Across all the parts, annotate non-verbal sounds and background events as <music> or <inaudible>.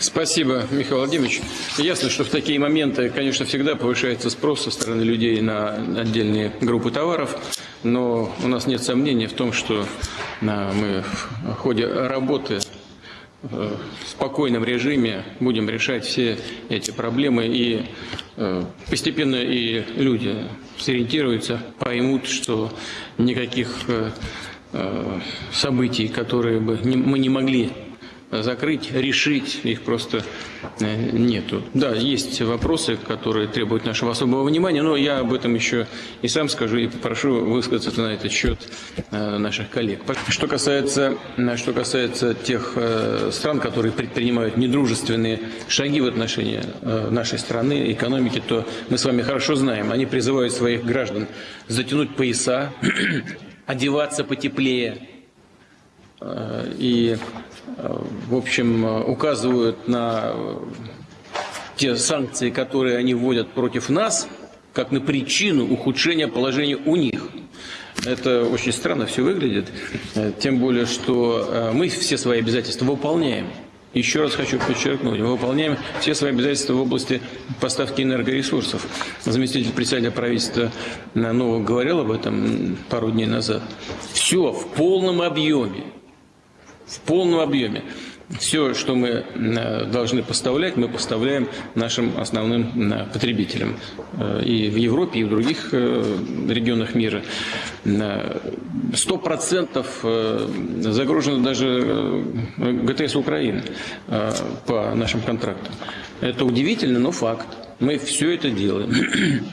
Спасибо, Михаил Владимирович. Ясно, что в такие моменты, конечно, всегда повышается спрос со стороны людей на отдельные группы товаров, но у нас нет сомнений в том, что мы в ходе работы в спокойном режиме будем решать все эти проблемы и э, постепенно и люди сориентируются, поймут, что никаких э, э, событий, которые бы мы не могли закрыть, решить, их просто э, нету. Да, есть вопросы, которые требуют нашего особого внимания, но я об этом еще и сам скажу и попрошу высказаться на этот счет э, наших коллег. Что касается, что касается тех э, стран, которые предпринимают недружественные шаги в отношении нашей страны, экономики, то мы с вами хорошо знаем, они призывают своих граждан затянуть пояса, <clears throat> одеваться потеплее, и в общем, указывают на те санкции, которые они вводят против нас, как на причину ухудшения положения у них. Это очень странно все выглядит, тем более, что э, мы все свои обязательства выполняем. Еще раз хочу подчеркнуть, мы выполняем все свои обязательства в области поставки энергоресурсов. Заместитель председателя правительства Нового говорил об этом пару дней назад. Все в полном объеме в полном объеме. Все, что мы э, должны поставлять, мы поставляем нашим основным э, потребителям. Э, и в Европе, и в других регионах мира. Сто процентов загружено даже ГТС Украины по нашим контрактам. Это удивительно, но факт. Мы все это делаем. <clears throat>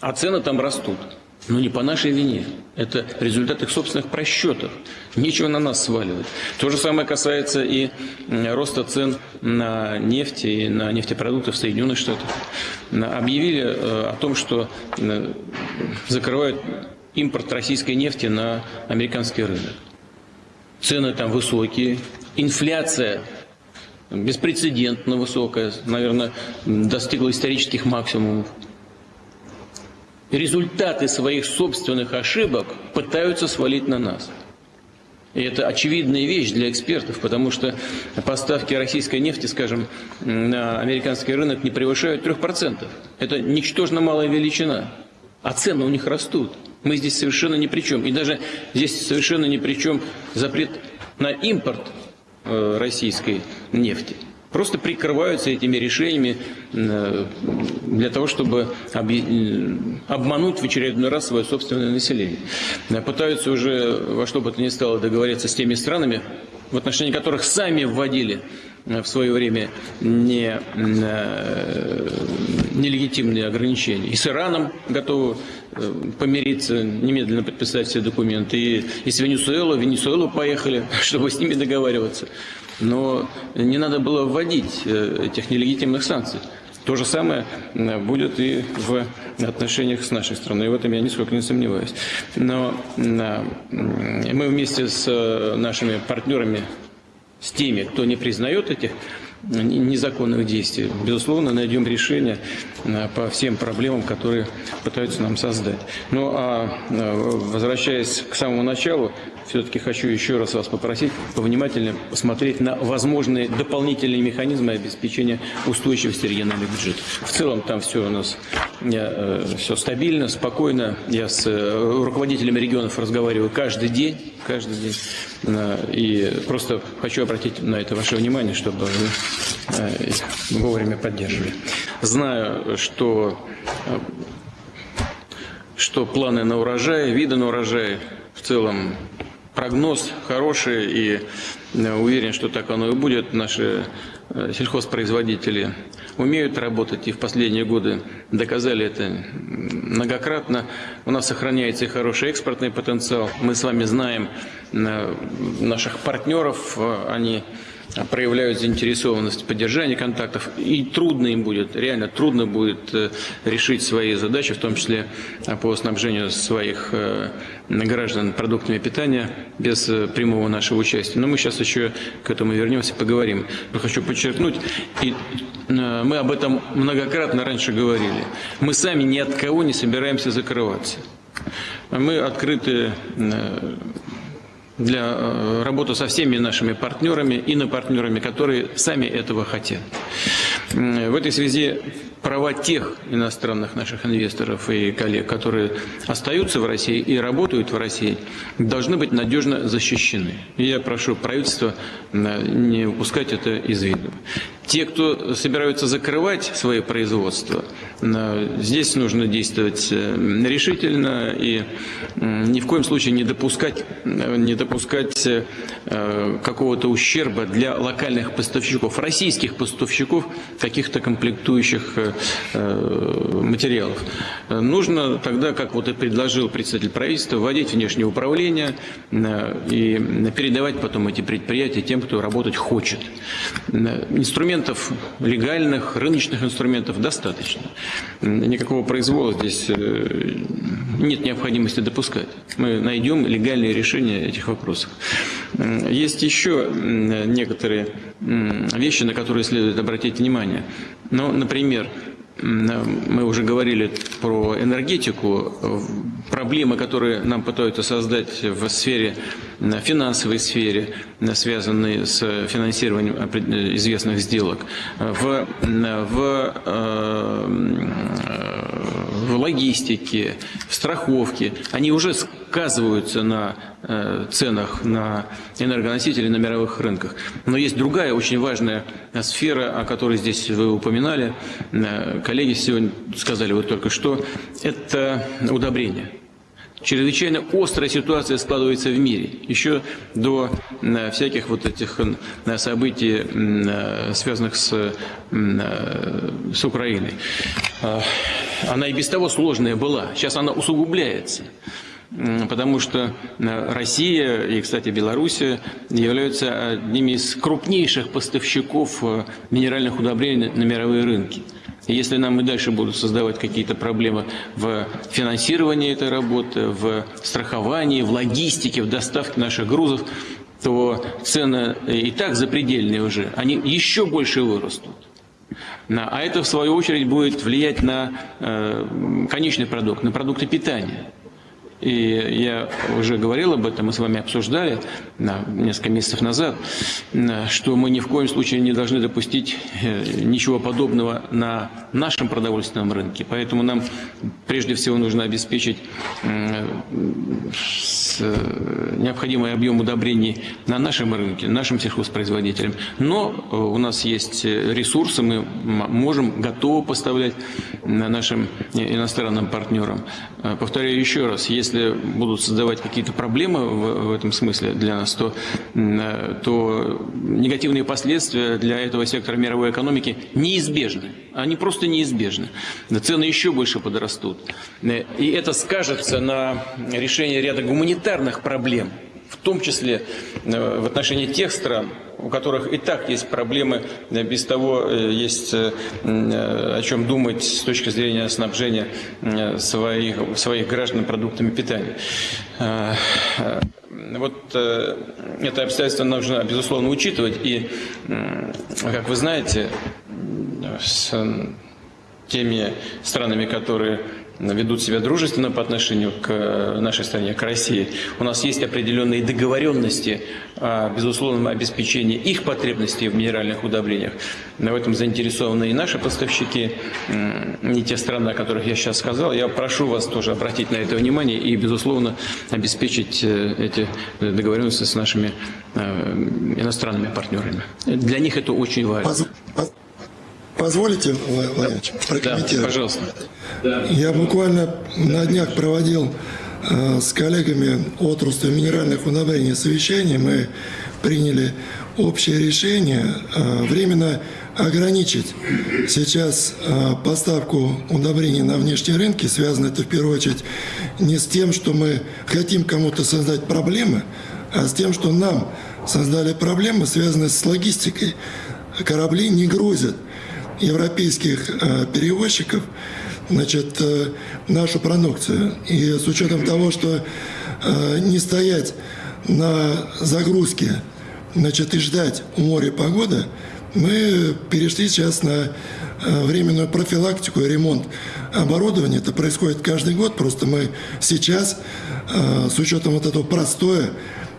А цены там растут. Но не по нашей вине. Это результат их собственных просчетов. Нечего на нас сваливать. То же самое касается и роста цен на нефть и на нефтепродукты в Соединенных Штатах. Объявили э, о том, что закрывают импорт российской нефти на американский рынок. Цены там высокие, инфляция беспрецедентно высокая, наверное, достигла исторических максимумов результаты своих собственных ошибок пытаются свалить на нас. И это очевидная вещь для экспертов, потому что поставки российской нефти, скажем, на американский рынок не превышают 3%. Это ничтожно малая величина, а цены у них растут. Мы здесь совершенно ни при чем. И даже здесь совершенно ни при чем запрет на импорт э, российской нефти просто прикрываются этими решениями э, для того, чтобы обмануть в очередной раз свое собственное население. Э, пытаются уже во что бы то ни стало договориться с теми странами, в отношении которых сами вводили в свое время не, нелегитимные ограничения. И с Ираном готовы помириться, немедленно подписать все документы. И, и с Венесуэлой, в Венесуэлу поехали, <laughs> чтобы с ними договариваться но не надо было вводить э, этих нелегитимных санкций. То же самое э, будет и в отношениях с нашей страной. И в этом я нисколько не сомневаюсь. Но э, мы вместе с нашими партнерами, с теми, кто не признает этих незаконных действий. Безусловно, найдем решение по всем проблемам, которые пытаются нам создать. Ну а возвращаясь к самому началу, все-таки хочу еще раз вас попросить повнимательнее посмотреть на возможные дополнительные механизмы обеспечения устойчивости региональных бюджетов. В целом там все у нас э, все стабильно, спокойно. Я с э, руководителями регионов разговариваю каждый день, каждый день. Э, и просто хочу обратить на это ваше внимание, чтобы вы вовремя поддерживали. Знаю, что, что планы на урожай, виды на урожай в целом прогноз хороший и э, уверен, что так оно и будет. Наши э, сельхозпроизводители умеют работать и в последние годы доказали это многократно. У нас сохраняется и хороший экспортный потенциал. Мы с вами знаем э, наших партнеров, они проявляют заинтересованность в поддержании контактов, и трудно им будет, реально трудно будет э, решить свои задачи, в том числе э, по снабжению своих э, граждан продуктами питания без прямого нашего участия. Но мы сейчас еще к этому вернемся, поговорим. Но хочу подчеркнуть, и мы об этом многократно раньше говорили, мы сами ни от кого не собираемся закрываться. Мы открыты для э, работы со всеми нашими партнерами и на партнерами, которые сами этого хотят. В этой связи права тех иностранных наших инвесторов и коллег, которые остаются в России и работают в России, должны быть надежно защищены. И я прошу правительство не упускать это из виду. Те, кто собираются закрывать свои производства, здесь нужно действовать э, решительно и ни в коем случае не допускать, не допускать э, какого-то ущерба для локальных поставщиков, российских поставщиков каких-то комплектующих э, материалов. Нужно тогда, как вот и предложил председатель правительства, вводить внешнее управление и передавать потом эти предприятия тем, кто работать хочет. Инструмент инструментов, легальных, рыночных инструментов достаточно. Никакого произвола здесь э, нет необходимости допускать. Мы найдем легальные решения этих вопросов. Есть еще некоторые вещи, на которые следует обратить внимание. Ну, например, мы уже говорили про энергетику, проблемы, которые нам пытаются создать в сфере, финансовой сфере, связанные с финансированием известных сделок, в, в, э, в логистике, в страховке, они уже сказываются на э, ценах на энергоносители на мировых рынках. Но есть другая очень важная сфера, о которой здесь вы упоминали, э, коллеги сегодня сказали вот только что, это удобрения. Чрезвычайно острая ситуация складывается в мире. Еще до э, всяких вот этих э, событий, э, связанных с, с Украиной. Она и без того сложная была. Сейчас она усугубляется потому что Россия и, кстати, Белоруссия являются одними из крупнейших поставщиков минеральных удобрений на мировые рынки. Если нам и дальше будут создавать какие-то проблемы в финансировании этой работы, в страховании, в логистике, в доставке наших грузов, то цены и так запредельные уже, они еще больше вырастут. А это, в свою очередь, будет влиять на э, конечный продукт, на продукты питания. И я уже говорил об этом, мы с вами обсуждали несколько месяцев назад, что мы ни в коем случае не должны допустить э, ничего подобного на нашем продовольственном рынке. Поэтому нам прежде всего нужно обеспечить э, необходимый объем удобрений на нашем рынке, нашим сельхозпроизводителям. Но э, у нас есть ресурсы, мы можем, готовы поставлять нашим иностранным партнерам. Повторяю еще раз, если если будут создавать какие-то проблемы в, в этом смысле для нас, то, то негативные последствия для этого сектора мировой экономики неизбежны. Они просто неизбежны. Цены еще больше подрастут. И это скажется на решении ряда гуманитарных проблем, в том числе э, в отношении тех стран, у которых и так есть проблемы, э, без того э, есть о чем думать с точки зрения снабжения своих, своих граждан продуктами питания. Вот это обстоятельство нужно, безусловно, учитывать. И, как вы знаете, с теми странами, которые ведут себя дружественно по отношению к э, нашей стране, к России. У нас есть определенные договоренности о безусловном обеспечении их потребностей в минеральных удобрениях. В этом заинтересованы и наши поставщики, не те страны, о которых я сейчас сказал. Я прошу вас тоже обратить на это внимание и, безусловно, обеспечить э, эти договоренности с нашими э, иностранными партнерами. Для них это очень важно. Позволите, Владимирович, прокомментировать? Да, пожалуйста. Я буквально на днях проводил э, с коллегами отрасли минеральных удобрений совещание. Мы приняли общее решение э, временно ограничить сейчас э, поставку удобрений на внешние рынки. Связано это в первую очередь не с тем, что мы хотим кому-то создать проблемы, а с тем, что нам создали проблемы, связанные с логистикой. Корабли не грузят европейских э, перевозчиков значит, э, нашу продукцию. И с учетом того, что э, не стоять на загрузке значит, и ждать у моря погоды, мы перешли сейчас на временную профилактику и ремонт оборудования. Это происходит каждый год, просто мы сейчас, с учетом вот этого простоя,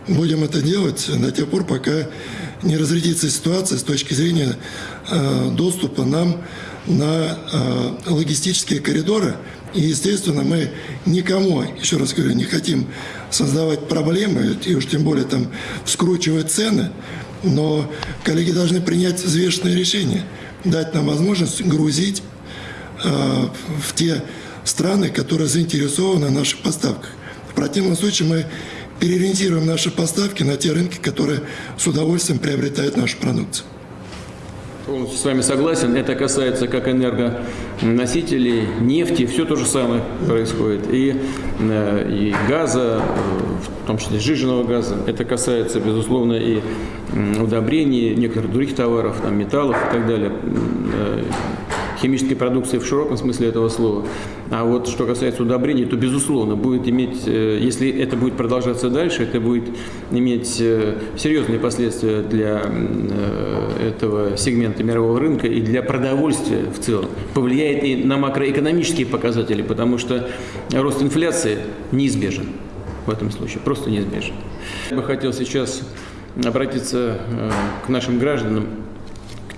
будем это делать до тех пор, пока не разрядится ситуация с точки зрения э, доступа нам на э, логистические коридоры. И, естественно, мы никому, еще раз говорю, не хотим создавать проблемы, и уж тем более там вскручивать цены, но коллеги должны принять взвешенное решение, дать нам возможность грузить э, в те страны, которые заинтересованы в наших поставках. В противном случае мы переориентируем наши поставки на те рынки, которые с удовольствием приобретают нашу продукцию. Полностью с вами согласен. Это касается как энергоносителей, нефти, все то же самое происходит. И, э, и газа, э, в том числе сжиженного газа. Это касается, безусловно, и удобрений, некоторых других товаров, там, металлов и так далее э, химической продукции в широком смысле этого слова. А вот что касается удобрений, то, безусловно, будет иметь, э, если это будет продолжаться дальше, это будет иметь э, серьезные последствия для э, этого сегмента мирового рынка и для продовольствия в целом. Повлияет и на макроэкономические показатели, потому что рост инфляции неизбежен в этом случае, просто неизбежен. Я бы хотел сейчас обратиться к нашим гражданам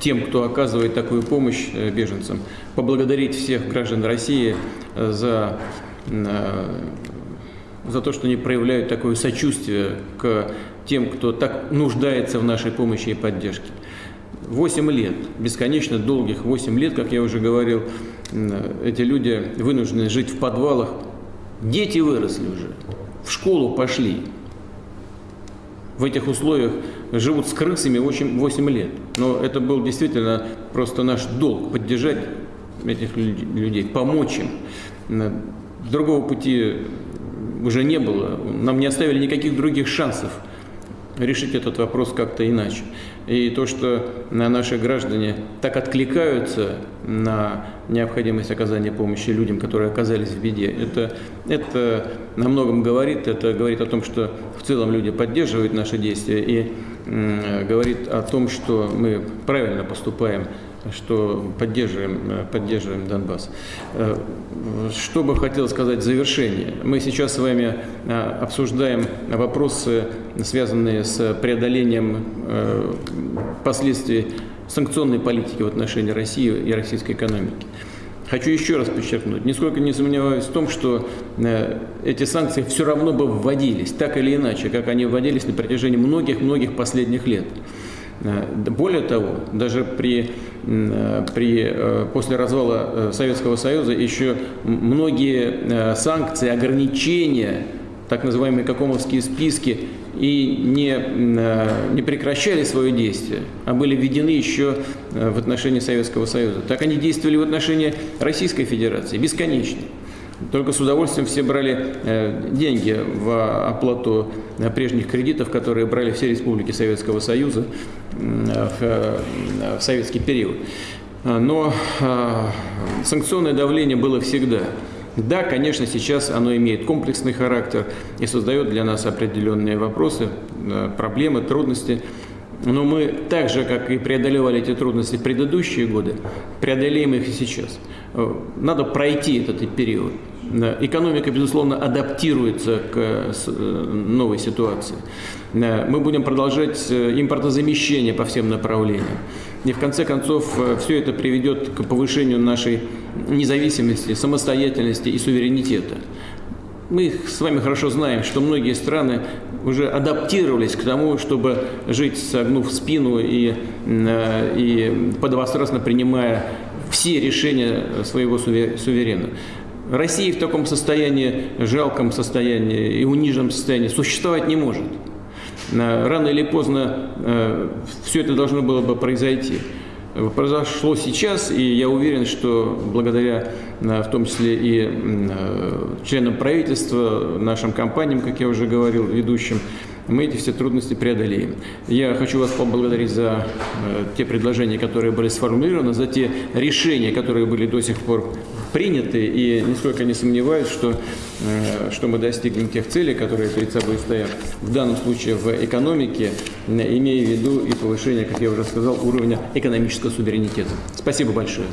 тем, кто оказывает такую помощь э, беженцам, поблагодарить всех граждан России э, за, э, за то, что они проявляют такое сочувствие к тем, кто так нуждается в нашей помощи и поддержке. Восемь лет, бесконечно долгих восемь лет, как я уже говорил, эти люди вынуждены жить в подвалах. Дети выросли уже, в школу пошли, в этих условиях живут с крысами 8, 8 лет. Но это был действительно просто наш долг поддержать этих людей, помочь им. Другого пути уже не было. Нам не оставили никаких других шансов решить этот вопрос как-то иначе. И то, что наши граждане так откликаются на необходимость оказания помощи людям, которые оказались в беде, это, это на многом говорит. Это говорит о том, что в целом люди поддерживают наши действия и говорит о том, что мы правильно поступаем что поддерживаем, э, поддерживаем Донбасс. Э, что бы хотел сказать в завершение. Мы сейчас с вами э, обсуждаем вопросы, связанные с преодолением последствий санкционной политики в отношении России и российской экономики. Хочу еще раз подчеркнуть, нисколько не сомневаюсь в том, что эти санкции все равно бы вводились, так или иначе, как они вводились на протяжении многих-многих последних лет. Э, более того, даже при, э, при, э, после развала Советского Союза еще многие санкции, ограничения, так называемые какомовские списки, и не, не прекращали свое действие, а были введены еще в отношении Советского Союза. Так они действовали в отношении Российской Федерации бесконечно. Только с удовольствием все брали э, деньги в оплату э, прежних кредитов, которые брали все республики Советского Союза в советский период. Но санкционное давление было всегда. Да, конечно, сейчас оно имеет комплексный характер и создает для нас определенные вопросы, э, проблемы, трудности. Но мы так же, как и преодолевали эти трудности в предыдущие годы, преодолеем их и сейчас. Э, надо пройти этот период. Экономика, безусловно, адаптируется к э, новой ситуации. Мы будем продолжать э, импортозамещение по всем направлениям. И в конце концов все это приведет к повышению нашей независимости, самостоятельности и суверенитета. Мы с вами хорошо знаем, что многие страны уже адаптировались к тому, чтобы жить, согнув спину и, э, и подвострастно принимая все решения своего суверена. Россия в таком состоянии, жалком состоянии и униженном состоянии существовать не может. Э, рано или поздно э, все это должно было бы произойти произошло сейчас, и я уверен, что благодаря э, в том числе и членам правительства, нашим компаниям, как я уже говорил, ведущим, мы эти все трудности преодолеем. Я хочу вас поблагодарить за э, те предложения, которые были сформулированы, за те решения, которые были до сих пор приняты, и нисколько не сомневаюсь, что, э, что мы достигнем тех целей, которые перед собой стоят, в данном случае в экономике, имея в виду и повышение, как я уже сказал, уровня экономического суверенитета. Спасибо большое.